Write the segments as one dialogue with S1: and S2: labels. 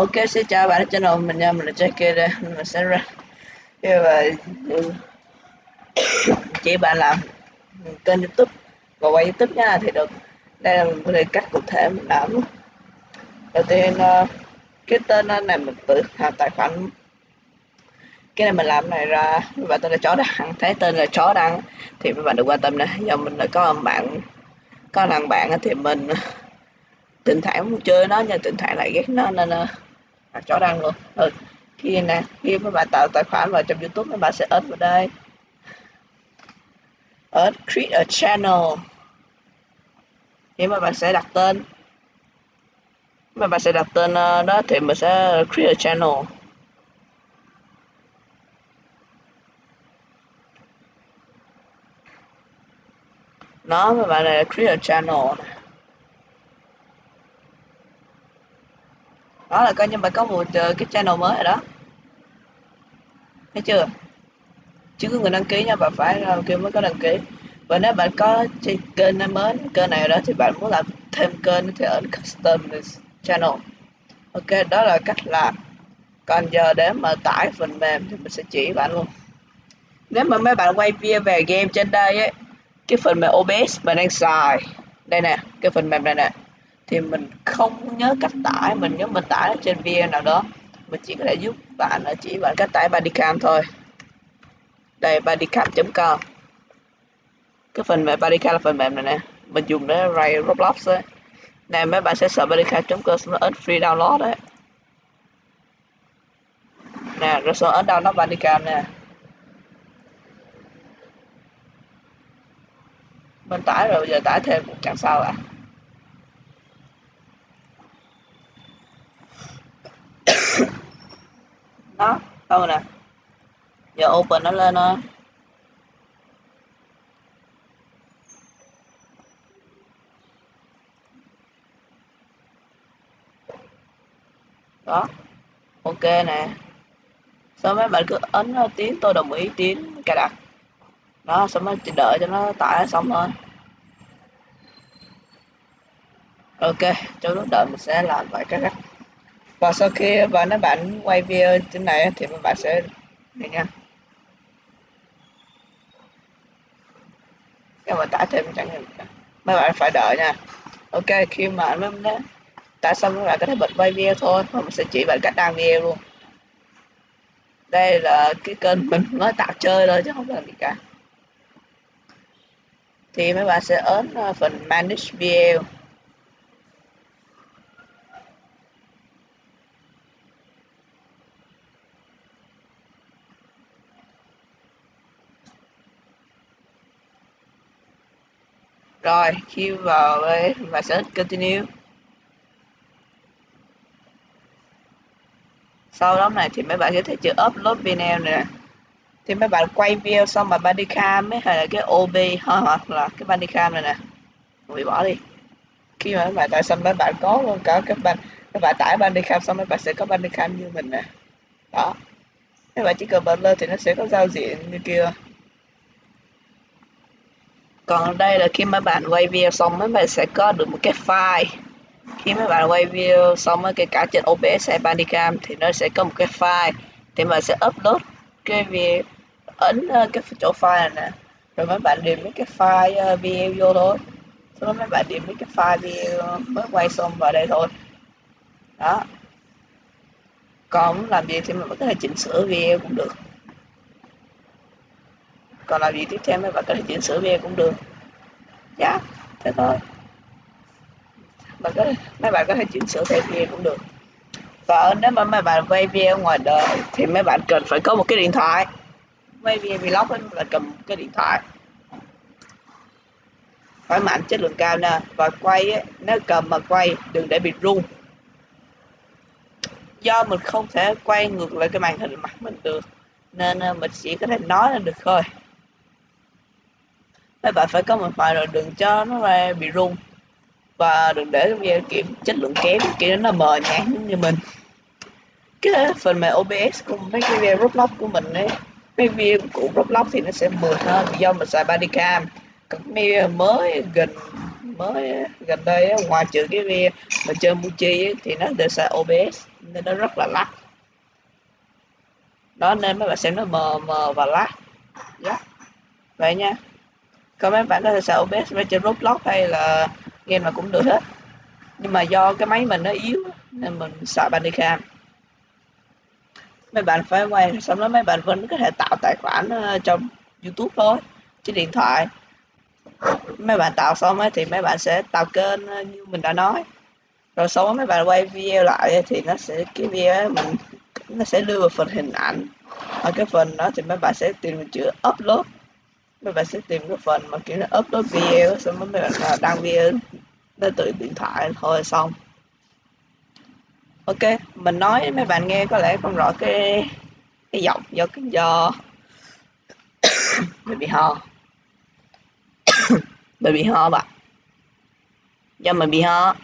S1: Ok, xin chào bạn channel mình nha, mình là Jackie đây, mình sẽ ra và chỉ bạn làm kênh youtube và quay youtube nha thì được. Đây là một cái cách cụ thể mình làm. Đầu tiên ờ, cái tên này mình tự làm tài khoản. Cái này mình làm này ra và tên là chó đăng. Thấy tên là chó đăng thì mấy bạn đừng quan tâm nè. Giờ mình đã có bạn có thằng bạn thì mình ờ, thỉnh thoảng muốn chơi nó nhưng thỉnh thoảng lại ghét nó nên ờ, là chó đăng luôn. Ừ. khi nè khi mà bạn tạo tài khoản vào trong youtube mấy bạn sẽ ấn vào đây. Ấn create a channel. Nếu mà bạn sẽ đặt tên. Mà bạn sẽ đặt tên ờ, đó thì mình sẽ create a channel. Nó mà bạn này create a channel đó là coi như bạn có một ờ, cái channel mới rồi đó. Thấy chưa? Chứ có người đăng ký nha bạn phải kêu mới có đăng ký. Và nếu bạn có kênh mới, kênh này đó, thì bạn muốn làm thêm kênh thì ở custom channel. Ok, đó là cách làm. Còn giờ để mà tải phần mềm thì mình sẽ chỉ bạn luôn. Nếu mà mấy bạn quay video về game trên đây ấy, cái phần mềm OBS mình đang xài. Đây nè, cái phần mềm này nè thì mình không nhớ cách tải, mình nhớ mình tải trên vn nào đó. Mình chỉ có thể giúp bạn là chỉ bạn cách tải bodycam thôi. Đây bodycam.com cái phần mềm bodycam là phần mềm này nè. Mình dùng để ray Roblox ấy. Nè mấy bạn sẽ sợ bodycam.com nó ấn free download đấy. Nè, rồi xong ấn download bodycam nè. Mình tải rồi giờ tải thêm, chẳng sao à đó nè. Giờ open nó lên thôi đó. Ok nè. Sau mấy bạn cứ ấn tiếng tôi đồng ý tiếng cài đặt? Đó, xong chỉ đợi cho nó tải xong thôi. Ok trong lúc đợi mình sẽ làm vài cái cách và sau khi và nó bạn quay video trên này thì bạn sẽ này nha. Nhưng mà tải thêm chẳng hạn. Mấy bạn phải đợi nha. Ok, khi mà nó tải xong các bạn có thể bật quay video thôi và mình sẽ chỉ bạn cách đăng video luôn. Đây là cái kênh mình mới tạo chơi thôi chứ không làm gì cả. Thì mấy bạn sẽ ấn ờ, phần manage video. Rồi khi vào đây và sẽ continue. Sau đó này thì mấy bạn có thể chữ upload video nè. Thì mấy bạn quay video xong mà bodycam ấy, hay là cái OB hoặc là cái bodycam này nè. Hủy bỏ đi. Khi mà mấy bạn tải xong, mấy bạn có luôn cả các bạn các bạn tải bodycam xong, mấy bạn sẽ có bodycam như mình nè. Đó. Mấy bạn chỉ cần bật lên thì nó sẽ có giao diện như kia còn đây là khi mấy bạn quay video xong mấy bạn sẽ có được một cái file. Khi mấy bạn quay video xong cái cả trên OBS hay Bandicam thì nó sẽ có một cái file thì mình sẽ upload cái video, ấn ờ, cái chỗ file này nè. Rồi mấy bạn điền mấy cái file ờ, video vô thôi. Sau đó mấy bạn điền mấy cái file video mới quay xong vào đây thôi. Đó. Còn làm gì thì mình có thể chỉnh sửa video cũng được còn làm gì tiếp theo mấy bạn có thể chỉnh sửa video cũng được. Dạ thế thôi. Bạn có mấy bạn có thể chỉnh sửa theo video cũng được. Và nếu mà mấy bạn quay video ngoài đời thì mấy bạn cần phải có một cái điện thoại. Quay video vlog ấy là cầm cái điện thoại. Phải mạnh chất lượng cao nè. Và quay ấy, nếu cầm mà quay đừng để bị rung. Do mình không thể quay ngược lại cái màn hình mặt mình được nên ờ, mình chỉ có thể nói là được thôi mấy bạn phải có một vài rồi đừng cho nó ra bị rung. Và đừng để video kiểm chất lượng kém, kiểu nó mờ nhạt như mình. Cái phần mềm OBS của mấy cái video Roblox của mình ấy, mấy video của Roblox thì nó sẽ mượt hơn do mình xài Bodycam còn video mới gần mới gần đây ngoài trừ cái video mà chơi Muji thì nó đều xài OBS nên nó rất là lắc. Đó, nên mấy bạn xem nó mờ mờ và lắc. Yeah. vậy nha còn mấy bạn có thể sợ OBS với trên Roblox hay là game mà cũng được hết. Nhưng mà do cái máy mình nó yếu, nên mình xài Bandicam mấy bạn phải quay xong đó mấy bạn vẫn có thể tạo tài khoản ờ, trong YouTube thôi, trên điện thoại. Mấy bạn tạo xong ấy thì mấy bạn sẽ tạo kênh ờ, như mình đã nói. Rồi sau đó mấy bạn quay video lại thì nó sẽ, cái video mình, nó sẽ đưa vào phần hình ảnh. Ở cái phần đó thì mấy bạn sẽ tìm chữ upload mấy bạn sẽ tìm cái phần mà kiểu nó upload video, xong mấy bạn là đăng video lên từ điện thoại thôi, xong. Ok, mình nói mấy bạn nghe có lẽ không rõ cái cái giọng, do cái do mình bị ho. Mình bị ho bạn do mình bị ho.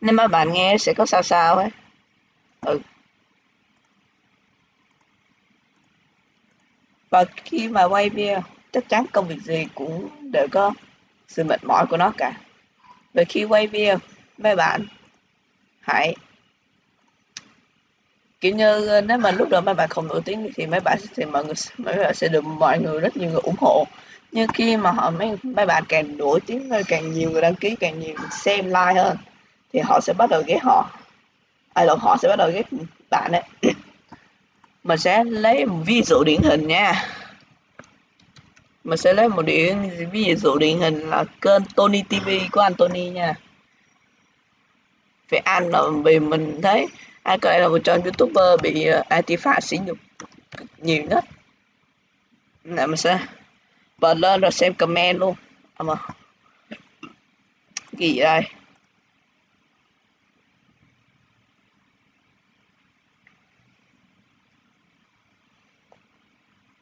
S1: Nên mấy bạn nghe sẽ có sao sao ấy. Ừ. và khi mà quay video chắc chắn công việc gì cũng đều có sự mệt mỏi của nó cả. Vậy khi quay video mấy bạn hãy, kiểu như, nếu mà lúc đó mấy bạn không nổi tiếng thì mấy bạn thì mọi người, mấy bạn sẽ được mọi người, rất nhiều người ủng hộ. Nhưng khi mà họ, mấy mấy bạn càng nổi tiếng hơn, càng nhiều người đăng ký, càng nhiều người xem like hơn, thì họ sẽ bắt đầu ghét họ. Ai lộn họ sẽ bắt đầu ghét bạn đấy mình sẽ lấy một ví dụ điển hình nha. Mình sẽ lấy một điển ví dụ điển hình là kênh Tony TV của anh Tony nha. Về anh là vì mình thấy anh có lẽ là một trong youtuber bị ờ, uh, antifa sỉ nhục nhiều nhất. Nè mình sẽ bật lên rồi xem comment luôn. À. Mà gì đây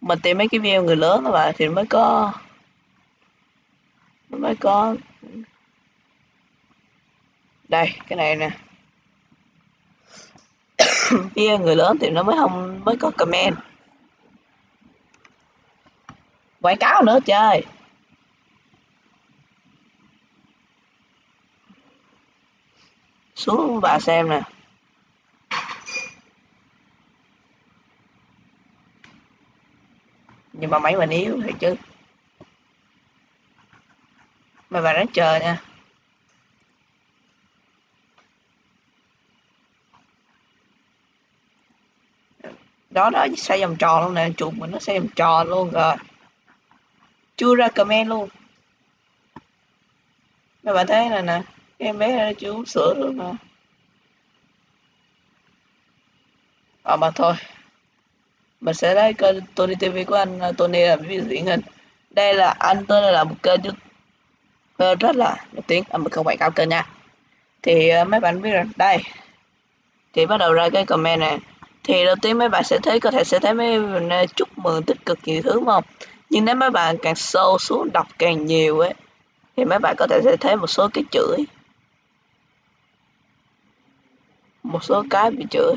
S1: mình tìm mấy cái video người lớn các bạn thì mới có mới có. Đây, cái này nè. Video người lớn thì nó mới không, mới có comment. Quảng cáo nữa chơi xuống bà xem nè. Mà máy mình yếu thì chứ. Mà bà ráng chờ nha. Đó đó xoay vòng tròn luôn nè chuột mình nó xoay vòng tròn luôn rồi. Chưa ra comment luôn. Mà bạn thấy này nè em bé nó chưa uống sữa luôn nè à mà thôi mình sẽ lấy kênh Tony TV của anh à, Tony làm ví dụ hình đây là, anh tên là một kênh YouTube ờ, rất là nổi tiếng. À, anh không quảng cáo kênh nha. Thì à, mấy bạn biết rồi. Đây. Thì bắt đầu ra cái comment này. Thì đầu tiên mấy bạn sẽ thấy, có thể sẽ thấy mấy bạn chúc mừng tích cực nhiều thứ không? Nhưng nếu mấy bạn càng sâu xuống đọc càng nhiều ấy, thì mấy bạn có thể sẽ thấy một số cái chửi. Một số cái bị chửi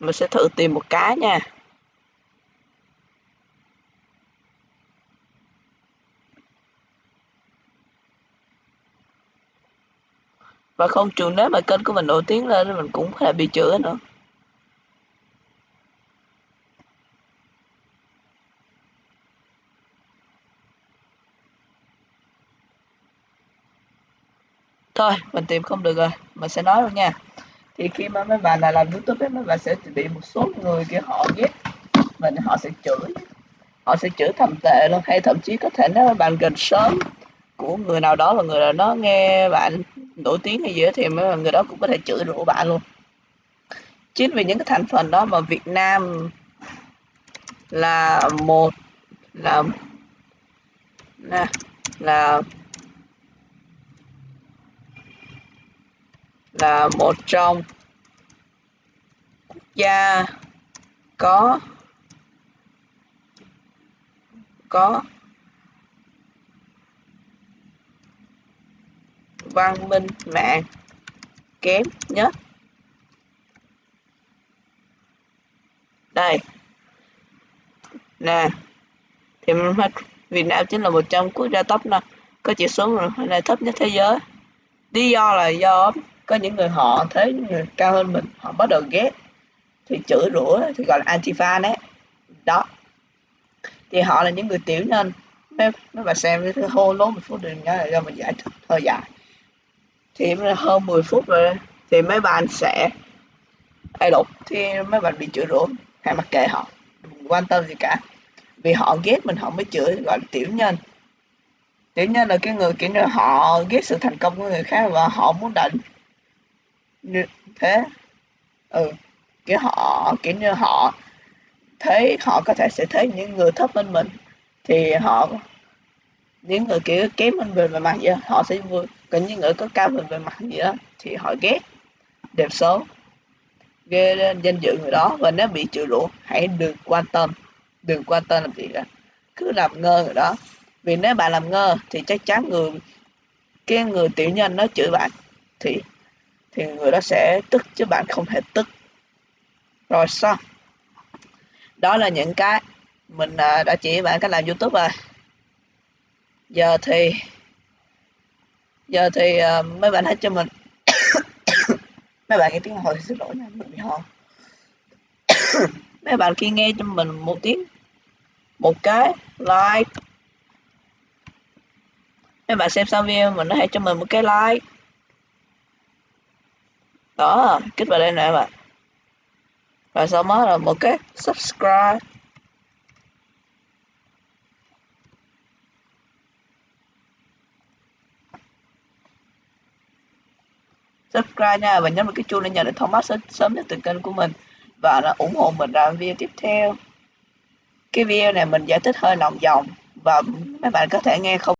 S1: mình sẽ thử tìm một cái nha. Và không chừng nếu mà kênh của mình nổi tiếng lên thì mình cũng có thể bị chửi nữa. Thôi, mình tìm không được rồi. Mình sẽ nói luôn nha thì khi mà mấy bạn là làm youtube ấy, mấy bạn sẽ bị một số người kia họ ghét. Mình họ sẽ chửi. Họ sẽ chửi thầm tệ luôn. Hay thậm chí có thể nếu bạn gần sớm của người nào đó là người nào đó nghe bạn nổi tiếng hay gì đó thì mấy người đó cũng có thể chửi rủa bạn luôn. Chính vì những cái thành phần đó mà Việt Nam là một là là là là một trong quốc gia có có văn minh mạng kém nhất. Đây. Nè. Thì Việt Nam chính là một trong quốc gia top năm, có chỉ số này thấp nhất thế giới. Lý do là do có những người họ thấy người cao hơn mình, họ bắt đầu ghét, thì chửi rủa, thì gọi là antifa đấy. Đó. Thì họ là những người tiểu nhân mấy mấy bà xem cái hô lố một phút đừng nhớ là do mình giải thích, hơi dài. Thì hơn 10 phút rồi, thì mấy bạn sẽ ai đục thì mấy bạn bị chửi rủa, hay mặc kệ họ, đừng quan tâm gì cả. Vì họ ghét mình, họ mới chửi, gọi là tiểu nhân. Tiểu nhân là cái người kiểu như họ ghét sự thành công của người khác và họ muốn định thế ừ kiểu họ kiểu như họ thấy họ có thể sẽ thấy những người thấp hơn mình thì họ những người kiểu kém hơn mình về mặt gì đó, họ sẽ vui còn những người có cao hơn về mặt gì đó thì họ ghét đẹp xấu ghê lên danh dự người đó và nếu bị chửi lũ hãy đừng quan tâm đừng quan tâm làm gì cả cứ làm ngơ người đó vì nếu bạn làm ngơ thì chắc chắn người cái người tiểu nhân nó chửi bạn thì thì người đó sẽ tức chứ bạn không thể tức. Rồi xong đó là những cái mình à, đã chỉ bạn cách làm youtube rồi. Giờ thì giờ thì uh, mấy bạn hãy cho mình. Mấy bạn nghe tiếng hồi xin lỗi nha mình bị ho. Mấy bạn khi nghe cho mình một tiếng một cái like. Mấy bạn xem xong video mình hãy cho mình một cái like đó kích vào đây nè bạn và sau đó là một cái subscribe. Subscribe nha, và nhấn vào cái chuông để nhận được thông báo sớm nhất từ kênh của mình. Và nó ủng hộ mình làm video tiếp theo. Cái video này mình giải thích hơi lòng vòng, và mấy bạn có thể nghe không?